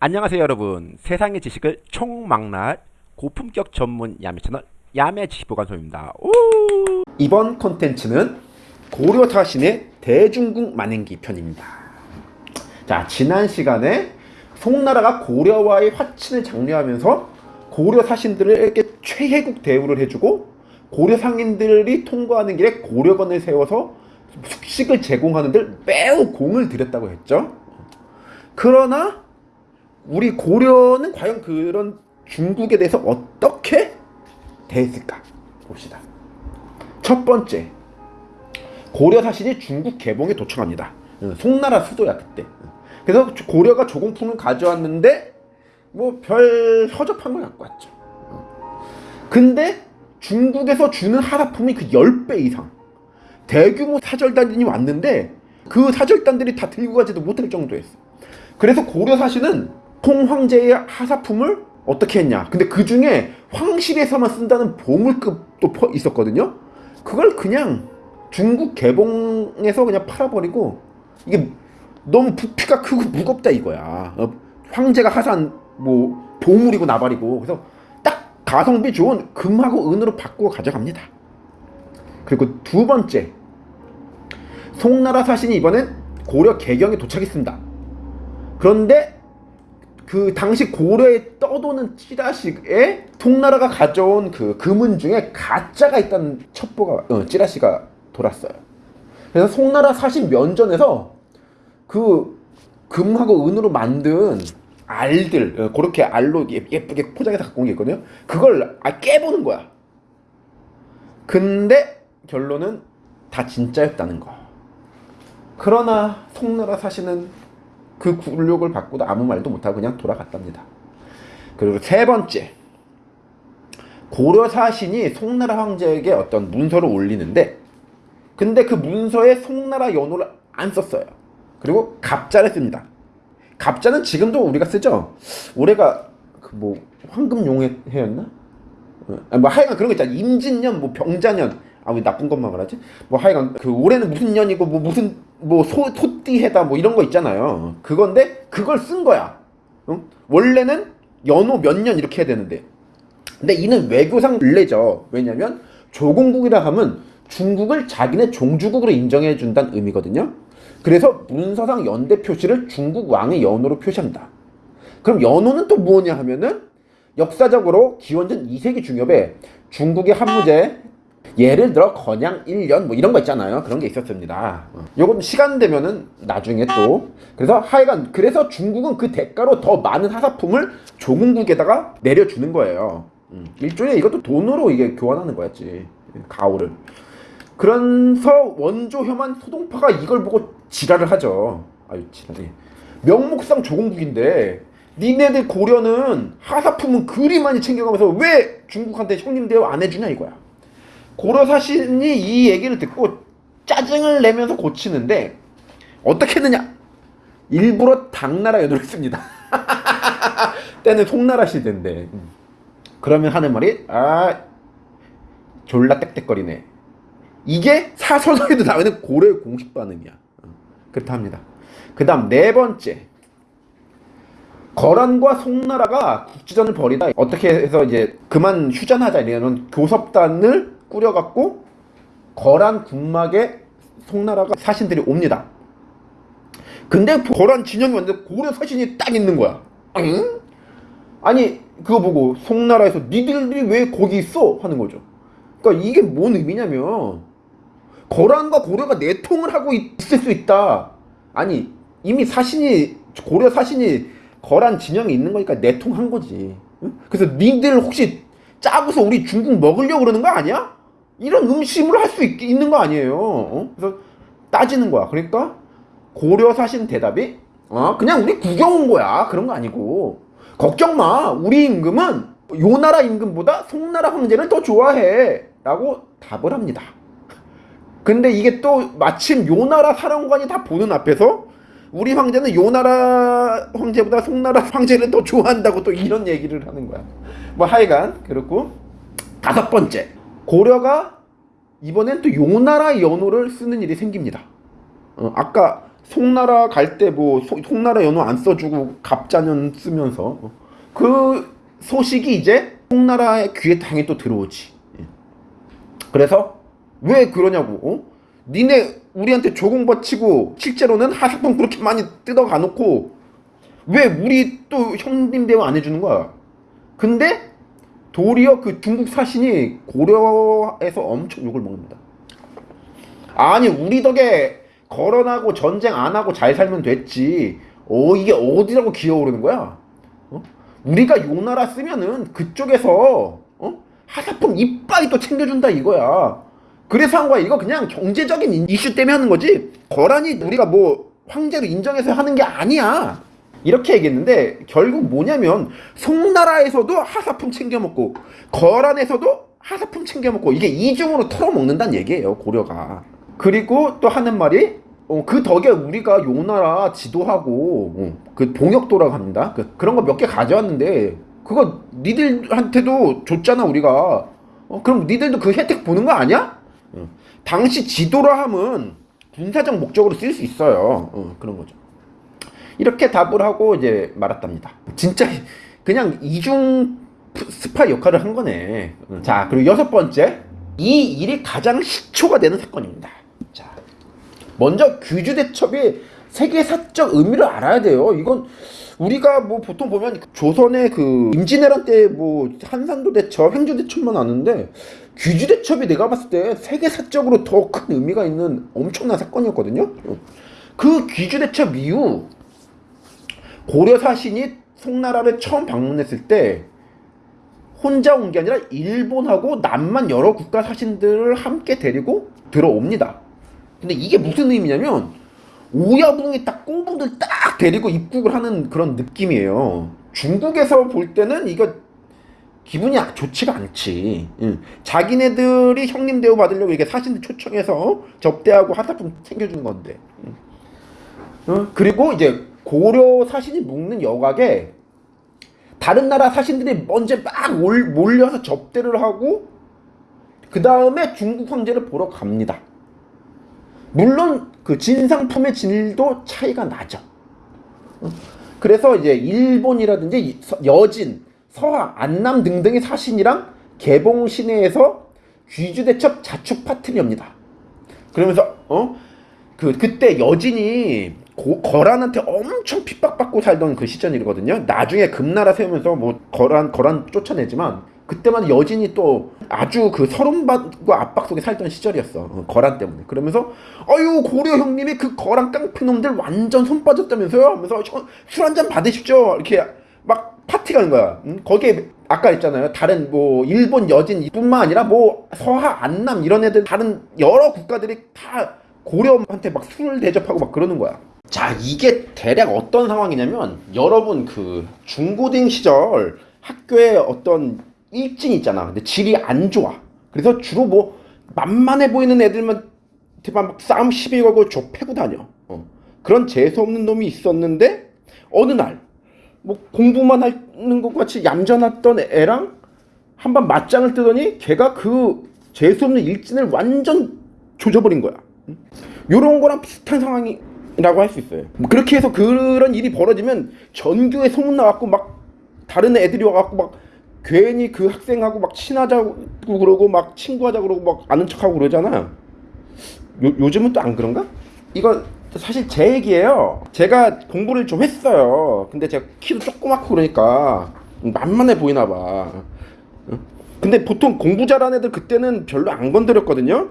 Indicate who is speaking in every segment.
Speaker 1: 안녕하세요 여러분. 세상의 지식을 총망라할 고품격 전문 야매 채널 야매 지식보관소입니다. 오! 이번 컨텐츠는 고려 사신의 대중국 만행기 편입니다. 자 지난 시간에 송나라가 고려와의 화친을 장려하면서 고려 사신들에게 최혜국 대우를 해주고 고려 상인들이 통과하는 길에 고려관을 세워서 숙식을 제공하는 데 매우 공을 들였다고 했죠. 그러나 우리 고려는 과연 그런 중국에 대해서 어떻게 대했을까 봅시다. 첫 번째, 고려 사신이 중국 개봉에 도청합니다. 어, 송나라 수도야 그때. 그래서 고려가 조공품을 가져왔는데 뭐 별 허접한 걸 갖고 왔죠. 어. 근데 중국에서 주는 하사품이 그 10배 이상 대규모 사절단이 왔는데 그 사절단들이 다 들고 가지도 못할 정도였어. 그래서 고려 사신은 홍 황제의 하사품을 어떻게 했냐. 근데 그 중에 황실에서만 쓴다는 보물급도 있었거든요. 그걸 그냥 중국 개봉에서 그냥 팔아버리고 이게 너무 부피가 크고 무겁다 이거야. 어, 황제가 하산 뭐 보물이고 나발이고. 그래서 딱 가성비 좋은 금하고 은으로 바꾸어 가져갑니다. 그리고 두 번째 송나라 사신이 이번엔 고려 개경에 도착했습니다. 그런데 그 당시 고려에 떠도는 찌라시에 송나라가 가져온 그 금은 중에 가짜가 있다는 첩보가 어, 찌라시가 돌았어요. 그래서 송나라 사신 면전에서 그 금하고 은으로 만든 알들 어, 그렇게 알로 예쁘게 포장해서 갖고 온 게 있거든요. 그걸 아, 깨보는 거야. 근데 결론은 다 진짜였다는 거. 그러나 송나라 사신은 그 굴욕을 받고도 아무 말도 못하고 그냥 돌아갔답니다. 그리고 세 번째 고려 사신이 송나라 황제에게 어떤 문서를 올리는데 근데 그 문서에 송나라 연호를 안 썼어요. 그리고 갑자를 씁니다. 갑자는 지금도 우리가 쓰죠. 올해가 그 뭐 황금용해였나? 어, 뭐 하여간 그런 거 있잖아. 임진년, 뭐 병자년. 아 왜 나쁜 것만 말하지? 뭐 하여간 그 올해는 무슨 년이고 뭐 무슨 뭐 소, 소 띠해다 뭐 이런 거 있잖아요. 그건데 그걸 쓴 거야. 응? 원래는 연호 몇 년 이렇게 해야 되는데. 근데 이는 외교상 례죠 왜냐면 조공국이라 하면 중국을 자기네 종주국으로 인정해 준다는 의미거든요. 그래서 문서상 연대 표시를 중국 왕의 연호로 표시합니다. 그럼 연호는 또 뭐냐 하면은 역사적으로 기원전 2세기 중엽에 중국의 한무제 예를 들어 건양 1년 뭐 이런 거 있잖아요. 그런 게 있었습니다. 어. 요건 시간 되면은 나중에 또 그래서 하여간 그래서 중국은 그 대가로 더 많은 하사품을 조국국에다가 내려주는 거예요. 음. 일종의 이것도 돈으로 이게 교환하는 거였지. 가오를. 그래서 원조 혐한 소동파가 이걸 보고 지랄을 하죠. 아유 지랄이. 명목상 조공국인데 니네들 고려는 하사품은 그리 많이 챙겨가면서 왜 중국한테 형님 대우 안 해주냐 이거야. 고려 사신이 이 얘기를 듣고 짜증을 내면서 고치는데 어떻게 했느냐? 일부러 당나라 연호를 씁니다. 때는 송나라 시대인데 그러면 하는 말이 아 졸라 땡땡거리네. 이게 사설에도 나오는 고려의 공식 반응이야. 그렇다 합니다. 그 다음 네 번째 거란과 송나라가 국지전을 벌이다 어떻게 해서 이제 그만 휴전하자 이런 교섭단을 꾸려갖고 거란 군막에 송나라가 사신들이 옵니다. 근데 거란 진영이 왔는데 고려 사신이 딱 있는 거야. 응? 아니 그거 보고 송나라에서 니들이 왜 거기 있어? 하는 거죠. 그러니까 이게 뭔 의미냐면 거란과 고려가 내통을 하고 있을 수 있다. 아니 이미 사신이 고려 사신이 거란 진영에 있는 거니까 내통한 거지. 응? 그래서 니들 혹시 짜고서 우리 중국 먹으려고 그러는 거 아니야? 이런 음심을 할 수 있는 거 아니에요. 어? 그래서 따지는 거야. 그러니까 고려 사신 대답이 어? 그냥 우리 구경 온 거야. 그런 거 아니고 걱정 마. 우리 임금은 요 나라 임금보다 송나라 황제를 더 좋아해. 라고 답을 합니다. 근데 이게 또 마침 요 나라 사령관이 다 보는 앞에서 우리 황제는 요 나라 황제보다 송나라 황제를 더 좋아한다고 또 이런 얘기를 하는 거야. 뭐 하여간 그렇고 다섯 번째 고려가 이번엔 또 요나라 연호를 쓰는 일이 생깁니다. 어, 아까 송나라 갈 때 뭐 송나라 연호 안 써주고 갑자년 쓰면서 어. 그 소식이 이제 송나라의 귀에 당연히 또 들어오지. 예. 그래서 왜 그러냐고. 어? 니네 우리한테 조공바치고 실제로는 하사품 그렇게 많이 뜯어가 놓고 왜 우리 또 형님 대우 안 해주는 거야? 근데 도리어 그 중국 사신이 고려에서 엄청 욕을 먹습니다. 아니 우리 덕에 거론하고 전쟁 안 하고 잘 살면 됐지. 어 이게 어디라고 기어오르는 거야? 어? 우리가 요나라 쓰면은 그쪽에서 어? 하사품 이빨이 또 챙겨준다 이거야. 그래서 한 거야. 이거 그냥 경제적인 이슈 때문에 하는 거지. 거란이 우리가 뭐 황제로 인정해서 하는 게 아니야. 이렇게 얘기했는데 결국 뭐냐면 송나라에서도 하사품 챙겨 먹고 거란에서도 하사품 챙겨 먹고 이게 이중으로 털어 먹는다는 얘기예요 고려가. 그리고 또 하는 말이 어, 그 덕에 우리가 요나라 지도하고 어, 그 봉역도라고 합니다. 그, 그런 거 몇 개 가져왔는데 그거 니들한테도 줬잖아 우리가. 어, 그럼 니들도 그 혜택 보는 거 아니야? 어. 당시 지도라 함은 군사적 목적으로 쓸 수 있어요. 어, 그런 거죠. 이렇게 답을 하고 이제 말았답니다. 진짜 그냥 이중 스파 역할을 한 거네. 어, 자, 그리고 여섯 번째. 이 일이 가장 시초가 되는 사건입니다. 자, 먼저 규주 대첩이 세계 사적 의미를 알아야 돼요. 이건 우리가 뭐 보통 보면 조선의 그 임진왜란 때 뭐 한산도 대첩, 행주 대첩만 아는데 규주 대첩이 내가 봤을 때 세계 사적으로 더 큰 의미가 있는 엄청난 사건이었거든요. 그 규주 대첩 이후 고려 사신이 송나라를 처음 방문했을 때 혼자 온 게 아니라 일본하고 남만 여러 국가 사신들을 함께 데리고 들어옵니다. 근데 이게 무슨 의미냐면 오야붕이 딱 꽁붕들 딱 데리고 입국을 하는 그런 느낌이에요. 중국에서 볼 때는 이거 기분이 좋지가 않지. 응. 자기네들이 형님 대우 받으려고 이게 사신들 초청해서 접대하고 하사품 챙겨주는 건데. 응. 어? 그리고 이제 고려 사신이 묵는 여각에 다른 나라 사신들이 먼저 막 몰려서 접대를 하고 그 다음에 중국 황제를 보러 갑니다. 물론 그 진상품의 질도 차이가 나죠. 그래서 이제 일본이라든지 여진, 서하, 안남 등등의 사신이랑 개봉 시내에서 귀주대첩 자축 파티를 엽니다. 그러면서 어 그 그때 여진이 고, 거란한테 엄청 핍박받고 살던 그 시절이거든요. 나중에 금나라 세우면서 뭐 거란 거란 쫓아내지만 그때만 여진이 또 아주 그 서름받고 압박 속에 살던 시절이었어. 어, 거란 때문에. 그러면서 아유 고려 형님이 그 거란 깡패놈들 완전 손 빠졌다면서요? 하면서 술 한 잔 받으십시오. 이렇게 막 파티 가는 거야. 응? 거기에 아까 있잖아요. 다른 뭐 일본 여진뿐만 아니라 뭐 서하 안남 이런 애들 다른 여러 국가들이 다 고려한테 막 술을 대접하고 막 그러는 거야. 자 이게 대략 어떤 상황이냐면 여러분 그 중고등 시절 학교에 어떤 일진 있잖아. 근데 질이 안 좋아. 그래서 주로 뭐 만만해 보이는 애들만 막 싸움 시비 걸고 좁패고 다녀. 어. 그런 재수없는 놈이 있었는데 어느 날 뭐 공부만 하는 것 같이 얌전했던 애랑 한 번 맞짱을 뜨더니 걔가 그 재수없는 일진을 완전 조져버린 거야. 요런 거랑 비슷한 상황이 라고 할 수 있어요. 뭐 그렇게 해서 그런 일이 벌어지면 전교에 소문 나갖고 막 다른 애들이 와갖고 막 괜히 그 학생하고 막 친하자고 그러고 막 친구하자 그러고 막 아는 척하고 그러잖아. 요, 요즘은 또 안 그런가? 이거 사실 제 얘기예요. 제가 공부를 좀 했어요. 근데 제가 키도 조그맣고 그러니까 만만해 보이나 봐. 근데 보통 공부 잘하는 애들 그때는 별로 안 건드렸거든요.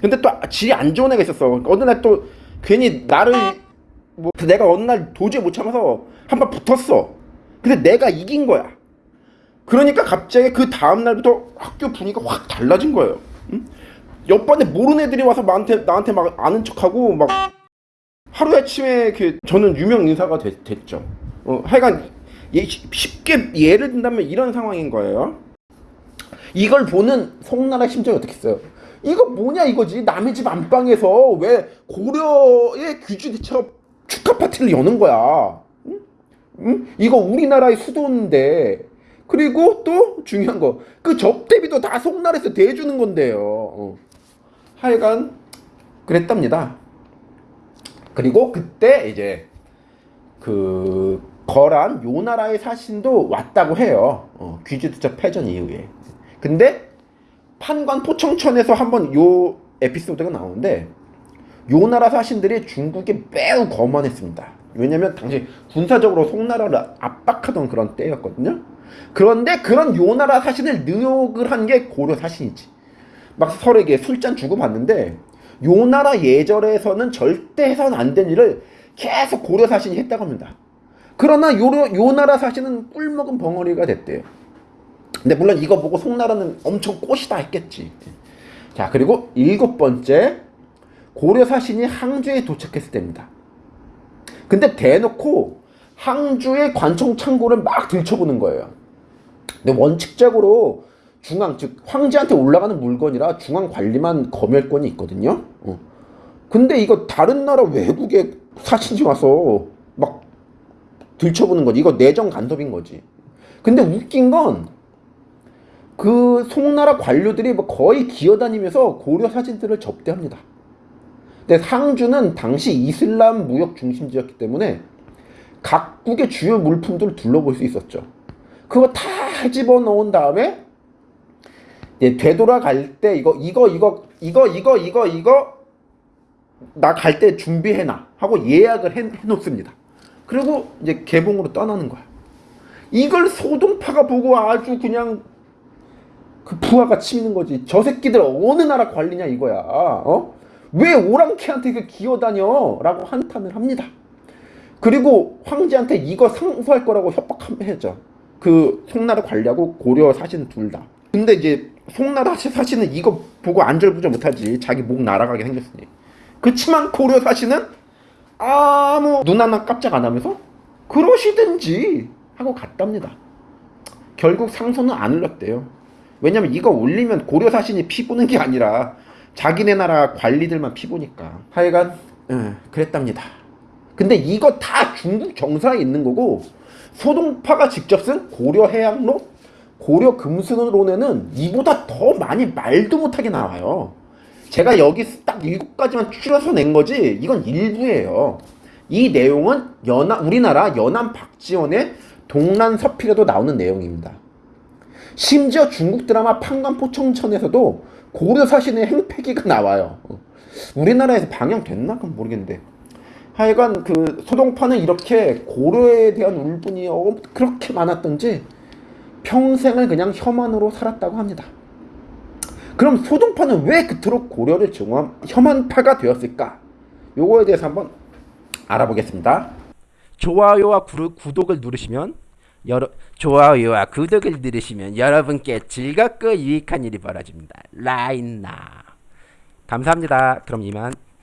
Speaker 1: 근데 또 질이 안 좋은 애가 있었어. 어느 날또 괜히 나를 뭐 내가 어느 날 도저히 못 참아서 한 번 붙었어. 근데 내가 이긴 거야. 그러니까 갑자기 그 다음 날부터 학교 분위기가 확 달라진 거예요. 응? 옆반에 모르는 애들이 와서 나한테 나한테 막 아는 척하고 막 하루 아침에 그 저는 유명 인사가 됐, 죠 어, 하여간 예, 쉽게 예를 든다면 이런 상황인 거예요. 이걸 보는 송나라 심정이 어떻겠어요? 이거 뭐냐 이거지 남의 집 안방에서 왜 고려의 귀주대처럼 축하 파티를 여는 거야 응? 응? 이거 우리나라의 수도인데 그리고 또 중요한 거 그 접대비도 다 송나라에서 대주는 건데요 어. 하여간 그랬답니다 그리고 그때 이제 그 거란 요나라의 사신도 왔다고 해요. 어, 귀주두적 패전 이후에. 근데 판관 포청천에서 한번 요 에피소드가 나오는데 요 나라 사신들이 중국에 매우 거만했습니다. 왜냐면 당시 군사적으로 송나라를 압박하던 그런 때였거든요. 그런데 그런 요 나라 사신을 능욕을 한 게 고려 사신이지. 막 서로에게 술잔 주고 받는데 요 나라 예절에서는 절대 해서는 안 된 일을 계속 고려 사신이 했다고 합니다. 그러나 요, 요 나라 사신은 꿀먹은 벙어리가 됐대요. 근데 물론 이거 보고 송나라는 엄청 꽃이다 했겠지. 자 그리고 일곱 번째 고려 사신이 항주에 도착했을 때입니다. 근데 대놓고 항주의 관청 창고를 막 들춰보는 거예요. 근데 원칙적으로 중앙 즉 황제한테 올라가는 물건이라 중앙 관리만 검열권이 있거든요. 어. 근데 이거 다른 나라 외국의 사신이 와서 막 들춰보는 거지. 이거 내정 간섭인 거지. 근데 웃긴 건 그 송나라 관료들이 뭐 거의 기어다니면서 고려 사진들을 접대합니다. 근데 상주는 당시 이슬람 무역 중심지였기 때문에 각국의 주요 물품들을 둘러볼 수 있었죠. 그거 다 집어넣은 다음에 이제 되돌아갈 때 이거 이거 이거 이거 이거 이거 이거 나 갈 때 준비해놔 하고 예약을 해, 해놓습니다. 그리고 이제 개봉으로 떠나는 거야. 이걸 소동파가 보고 아주 그냥 그 부하가 치미는 거지. 저 새끼들 어느 나라 관리냐 이거야. 어? 왜 오랑캐한테 그 기어다녀? 라고 한탄을 합니다. 그리고 황제한테 이거 상소할 거라고 협박하죠. 그 송나라 관리하고 고려 사신 둘 다. 근데 이제 송나라 사신은 이거 보고 안절부절 못하지. 자기 목 날아가게 생겼으니. 그치만 고려 사신은 아무 눈 하나 깜짝 안 하면서 그러시든지 하고 갔답니다. 결국 상소는 안 올렸대요. 왜냐면 이거 올리면 고려 사신이 피 보는 게 아니라 자기네 나라 관리들만 피 보니까. 하여간 예, 그랬답니다. 근데 이거 다 중국 정사에 있는 거고 소동파가 직접 쓴 고려 해양론, 고려 금수론에는 이보다 더 많이 말도 못하게 나와요. 제가 여기 딱 일곱 가지만 추려서 낸 거지 이건 일부예요. 이 내용은 연안 우리나라 연안 박지원의 동란 서필에도 나오는 내용입니다. 심지어 중국 드라마 판관포청천에서도 고려 사신의 행패기가 나와요. 우리나라에서 방영됐나? 그건 모르겠는데. 하여간 그 소동파는 이렇게 고려에 대한 울분이 어, 그렇게 많았던지 평생을 그냥 혐한으로 살았다고 합니다. 그럼 소동파는 왜 그토록 고려를 증오한 혐한파가 되었을까? 요거에 대해서 한번 알아보겠습니다.
Speaker 2: 좋아요와 구, 구독을 누르시면 여러 좋아요와 구독을 누르시면 여러분께 즐겁고 유익한 일이 벌어집니다. 라인나 감사합니다. 그럼 이만